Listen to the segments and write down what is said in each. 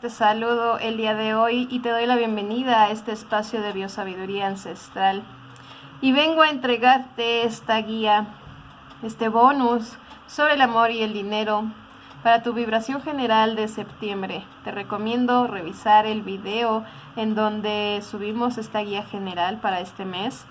Te saludo el día de hoy y te doy la bienvenida a este espacio de biosabiduría ancestral. Y vengo a entregarte esta guía, este bonus sobre el amor y el dinero para tu vibración general de septiembre. Te recomiendo revisar el video en donde subimos esta guía general para este mes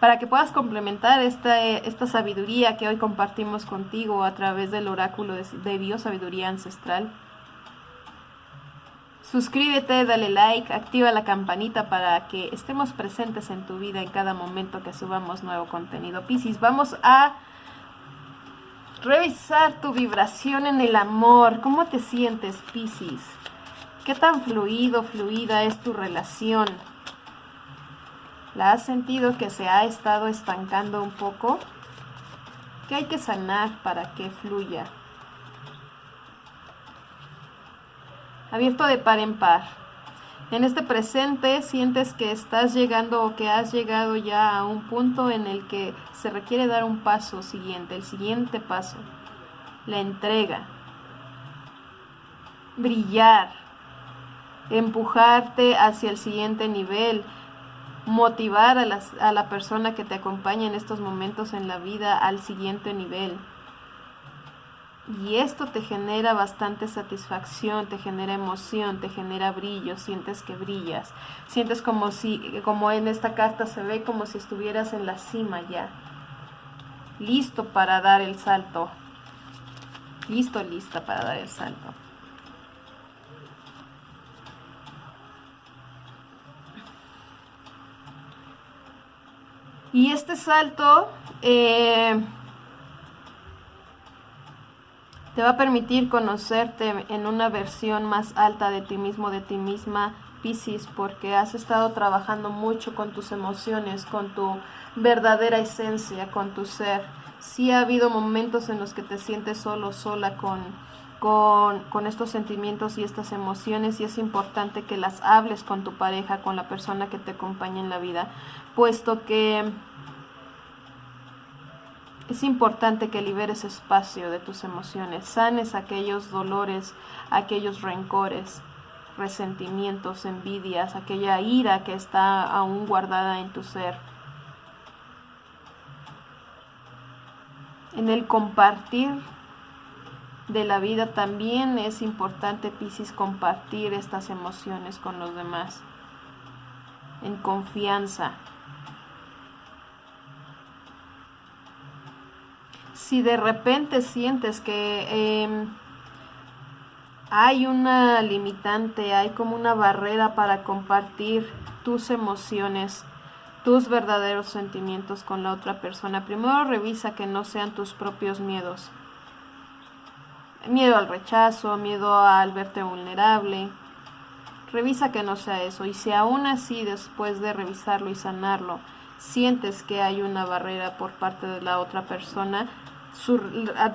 para que puedas complementar esta, esta sabiduría que hoy compartimos contigo a través del oráculo de, de biosabiduría ancestral. Suscríbete, dale like, activa la campanita para que estemos presentes en tu vida en cada momento que subamos nuevo contenido. Piscis, vamos a revisar tu vibración en el amor. ¿Cómo te sientes, Piscis? ¿Qué tan fluido, fluida es tu relación? ¿La has sentido que se ha estado estancando un poco? ¿Qué hay que sanar para que fluya? Abierto de par en par. En este presente sientes que estás llegando o que has llegado ya a un punto en el que se requiere dar un paso siguiente, el siguiente paso, la entrega, brillar, empujarte hacia el siguiente nivel, motivar a, a la persona que te acompaña en estos momentos en la vida al siguiente nivel. Y esto te genera bastante satisfacción, te genera emoción, te genera brillo, sientes que brillas. Sientes como si, como en esta carta se ve, como si estuvieras en la cima ya. Listo para dar el salto. Listo, lista para dar el salto. Y este salto eh, te va a permitir conocerte en una versión más alta de ti mismo, de ti misma, Piscis, porque has estado trabajando mucho con tus emociones, con tu verdadera esencia, con tu ser. Sí ha habido momentos en los que te sientes solo, sola con, con, con, estos sentimientos y estas emociones y es importante que las hables con tu pareja, con la persona que te acompaña en la vida, puesto que es importante que liberes espacio de tus emociones, sanes aquellos dolores, aquellos rencores, resentimientos, envidias, aquella ira que está aún guardada en tu ser. En el compartir de la vida también es importante, Piscis, compartir estas emociones con los demás. En confianza. Si de repente sientes que em, hay una limitante, hay como una barrera para compartir tus emociones, tus verdaderos sentimientos con la otra persona, primero revisa que no sean tus propios miedos miedo al rechazo, miedo al verte vulnerable. Revisa que no sea eso y si aún así después de revisarlo y sanarlo sientes que hay una barrera por parte de la otra persona,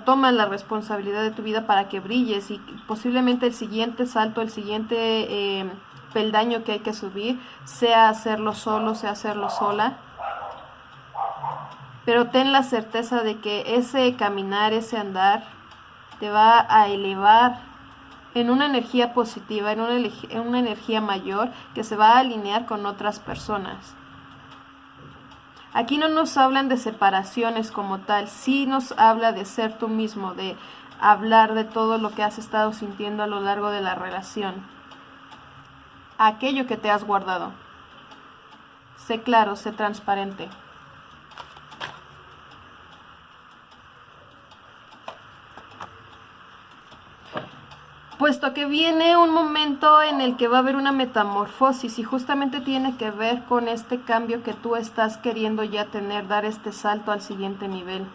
toma la responsabilidad de tu vida para que brilles y posiblemente el siguiente salto, el siguiente eh, peldaño que hay que subir sea hacerlo solo, sea hacerlo sola. Pero ten la certeza de que ese caminar, ese andar, te va a elevar en una energía positiva, en una, en una energía mayor que se va a alinear con otras personas. Aquí no nos hablan de separaciones como tal, sí nos habla de ser tú mismo, de hablar de todo lo que has estado sintiendo a lo largo de la relación. Aquello que te has guardado. Sé claro, sé transparente. Puesto que viene un momento en el que va a haber una metamorfosis y justamente tiene que ver con este cambio que tú estás queriendo ya tener, dar este salto al siguiente nivel.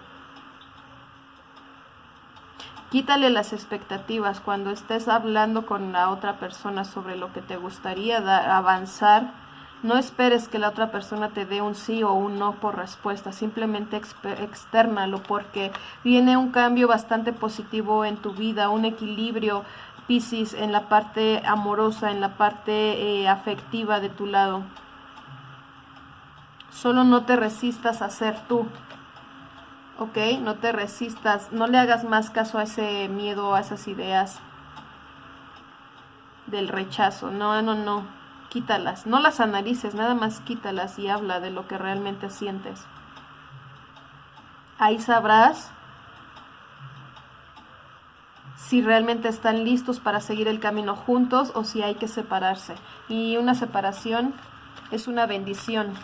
Quítale las expectativas cuando estés hablando con la otra persona sobre lo que te gustaría avanzar. No esperes que la otra persona te dé un sí o un no por respuesta, simplemente externalo porque viene un cambio bastante positivo en tu vida, un equilibrio Piscis en la parte amorosa, en la parte eh, afectiva de tu lado. Solo no te resistas a ser tú. ¿Ok? No te resistas, no le hagas más caso a ese miedo, a esas ideas. del rechazo. No, no, no. Quítalas. No las analices, nada más quítalas y habla de lo que realmente sientes. Ahí sabrás si realmente están listos para seguir el camino juntos o si hay que separarse. Y una separación es una bendición,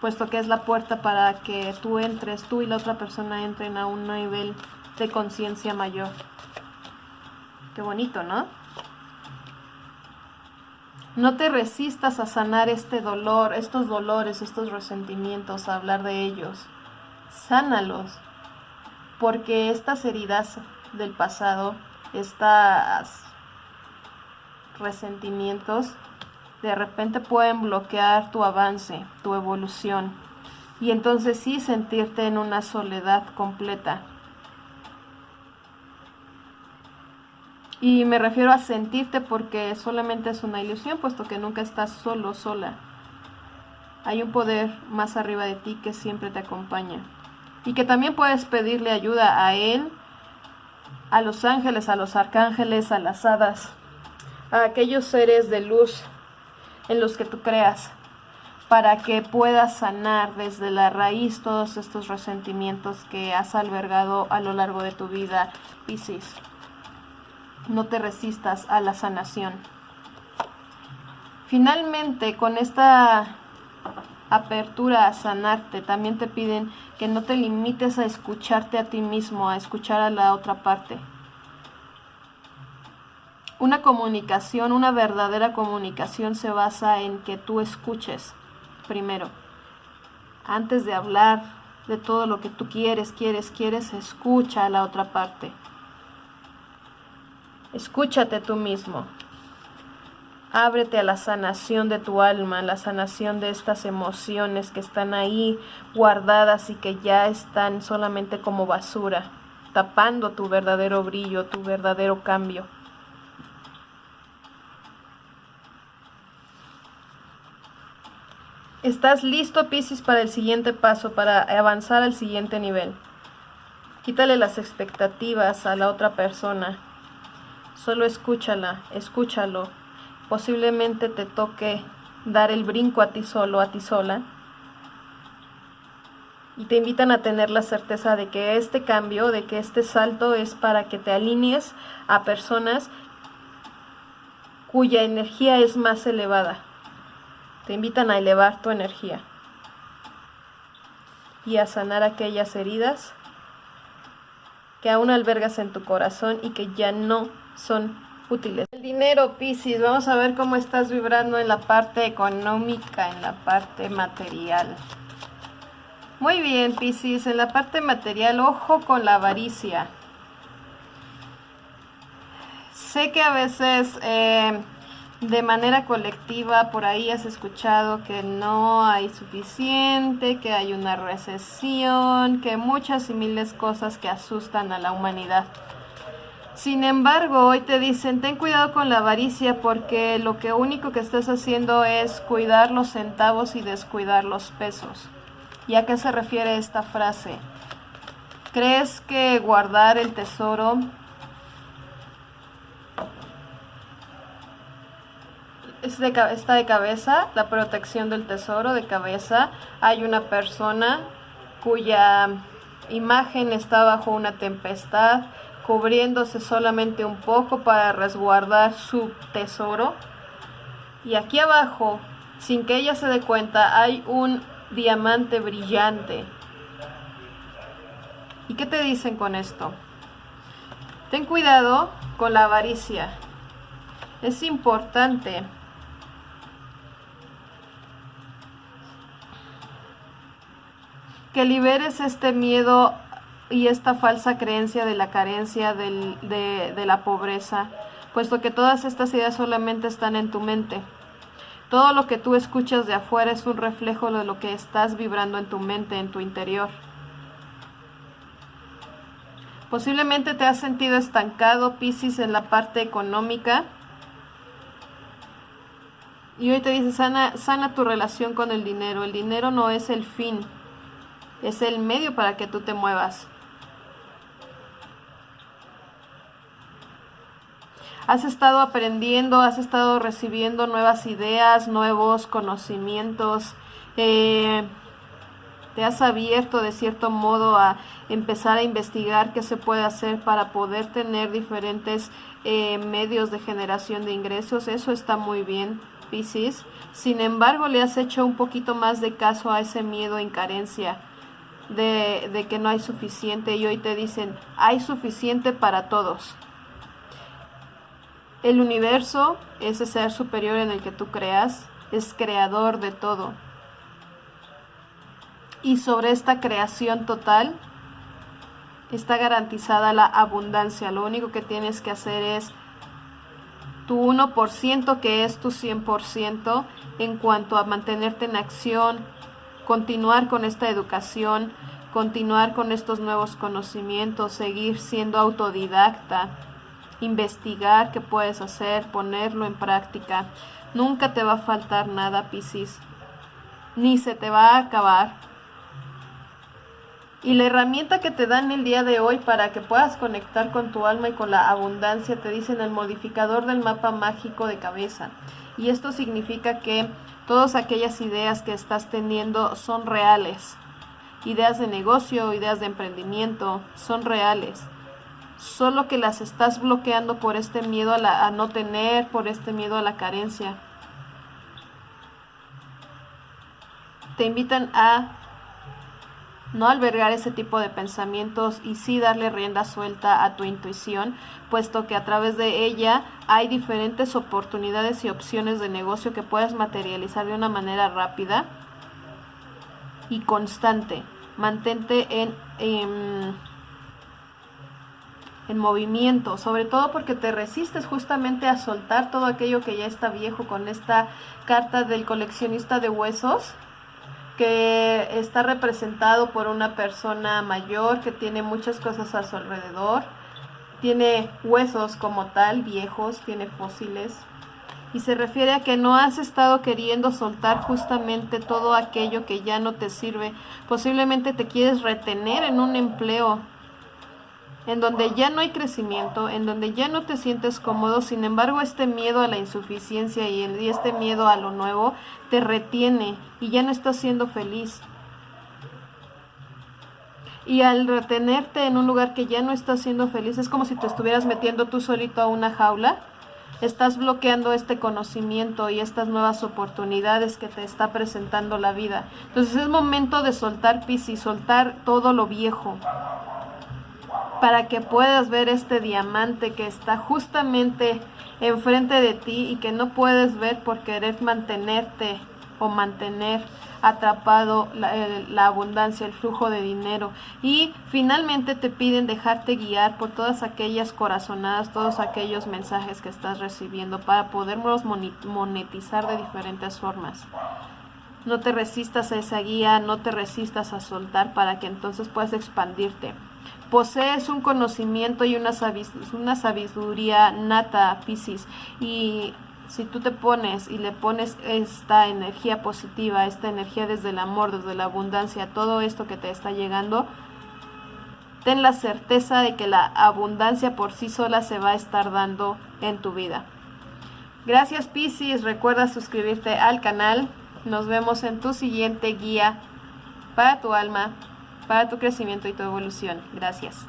puesto que es la puerta para que tú entres, tú y la otra persona entren a un nivel de conciencia mayor. Qué bonito, ¿no? No te resistas a sanar este dolor, estos dolores, estos resentimientos, a hablar de ellos. Sánalos, porque estas heridas del pasado, estos resentimientos, de repente pueden bloquear tu avance, tu evolución. Y entonces sí sentirte en una soledad completa. Y me refiero a sentirte porque solamente es una ilusión, puesto que nunca estás solo, sola. Hay un poder más arriba de ti que siempre te acompaña. Y que también puedes pedirle ayuda a Él, a los ángeles, a los arcángeles, a las hadas, a aquellos seres de luz en los que tú creas, para que puedas sanar desde la raíz todos estos resentimientos que has albergado a lo largo de tu vida, Piscis no te resistas a la sanación. Finalmente, con esta apertura a sanarte, también te piden que no te limites a escucharte a ti mismo, a escuchar a la otra parte. Una comunicación, una verdadera comunicación se basa en que tú escuches primero. Antes de hablar de todo lo que tú quieres, quieres, quieres, escucha a la otra parte. Escúchate tú mismo. Ábrete a la sanación de tu alma, la sanación de estas emociones que están ahí guardadas y que ya están solamente como basura, tapando tu verdadero brillo, tu verdadero cambio. Estás listo, Piscis, para el siguiente paso, para avanzar al siguiente nivel. Quítale las expectativas a la otra persona. Solo escúchala, escúchalo. Posiblemente te toque dar el brinco a ti solo, a ti sola. Y te invitan a tener la certeza de que este cambio, de que este salto es para que te alinees a personas cuya energía es más elevada. Te invitan a elevar tu energía y a sanar aquellas heridas que aún albergas en tu corazón y que ya no son útiles. El dinero, Piscis, vamos a ver cómo estás vibrando en la parte económica, en la parte material. Muy bien, Piscis, en la parte material, ojo con la avaricia. Sé que a veces eh, de manera colectiva por ahí has escuchado que no hay suficiente, que hay una recesión, que muchas y miles cosas que asustan a la humanidad. Sin embargo, hoy te dicen, ten cuidado con la avaricia porque lo único que estás haciendo es cuidar los centavos y descuidar los pesos. ¿Y a qué se refiere esta frase? ¿Crees que guardar el tesoro está de cabeza? La protección del tesoro de cabeza. Hay una persona cuya imagen está bajo una tempestad cubriéndose solamente un poco para resguardar su tesoro. Y aquí abajo, sin que ella se dé cuenta, hay un diamante brillante. ¿Y qué te dicen con esto? Ten cuidado con la avaricia. Es importante que liberes este miedo y esta falsa creencia de la carencia, de, la pobreza, puesto que todas estas ideas solamente están en tu mente. Todo lo que tú escuchas de afuera es un reflejo de lo que estás vibrando en tu mente, en tu interior. Posiblemente te has sentido estancado, Piscis, en la parte económica. Y hoy te dice, sana, sana tu relación con el dinero. El dinero no es el fin, es el medio para que tú te muevas. Has estado aprendiendo, has estado recibiendo nuevas ideas, nuevos conocimientos. Eh, te has abierto de cierto modo a empezar a investigar qué se puede hacer para poder tener diferentes eh, medios de generación de ingresos. Eso está muy bien, Piscis. Sin embargo, le has hecho un poquito más de caso a ese miedo en carencia. De, de que no hay suficiente y hoy te dicen hay suficiente para todos el universo, ese ser superior en el que tú creas, es creador de todo. Y sobre esta creación total está garantizada la abundancia. Lo único que tienes que hacer es tu 1% que es tu 100% en cuanto a mantenerte en acción, continuar con esta educación, continuar con estos nuevos conocimientos, seguir siendo autodidacta investigar qué puedes hacer, ponerlo en práctica. Nunca te va a faltar nada, Piscis, ni se te va a acabar. Y la herramienta que te dan el día de hoy para que puedas conectar con tu alma y con la abundancia te dicen el modificador del mapa mágico de cabeza. Y esto significa que todas aquellas ideas que estás teniendo son reales. Ideas de negocio, ideas de emprendimiento, son reales solo que las estás bloqueando por este miedo a, no tener, por este miedo a la carencia. Te invitan a no albergar ese tipo de pensamientos y sí darle rienda suelta a tu intuición, puesto que a través de ella hay diferentes oportunidades y opciones de negocio que puedes materializar de una manera rápida y constante. Mantente en en movimiento, sobre todo porque te resistes justamente a soltar todo aquello que ya está viejo con esta carta del coleccionista de huesos que está representado por una persona mayor que tiene muchas cosas a su alrededor, tiene huesos como tal, viejos, tiene fósiles, y se refiere a que no has estado queriendo soltar justamente todo aquello que ya no te sirve. Posiblemente te quieres retener en un empleo en donde ya no hay crecimiento, en donde ya no te sientes cómodo, sin embargo este miedo a la insuficiencia y, este miedo a lo nuevo te retiene y ya no estás siendo feliz. Y al retenerte en un lugar que ya no estás siendo feliz, es como si te estuvieras metiendo tú solito a una jaula. Estás bloqueando este conocimiento y estas nuevas oportunidades que te está presentando la vida. Entonces es momento de soltar y soltar todo lo viejo para que puedas ver este diamante que está justamente enfrente de ti y que no puedes ver por querer mantenerte o mantener atrapado la, la, abundancia, el flujo de dinero. Y finalmente te piden dejarte guiar por todas aquellas corazonadas, todos aquellos mensajes que estás recibiendo para poderlos monetizar de diferentes formas. No te resistas a esa guía, no te resistas a soltar para que entonces puedas expandirte posees un conocimiento y una, sabiduría nata, Piscis, y si tú te pones y le pones esta energía positiva, esta energía desde el amor, desde la abundancia, todo esto que te está llegando, ten la certeza de que la abundancia por sí sola se va a estar dando en tu vida. Gracias Piscis, recuerda suscribirte al canal. Nos vemos en tu siguiente guía para tu alma para tu crecimiento y tu evolución. Gracias.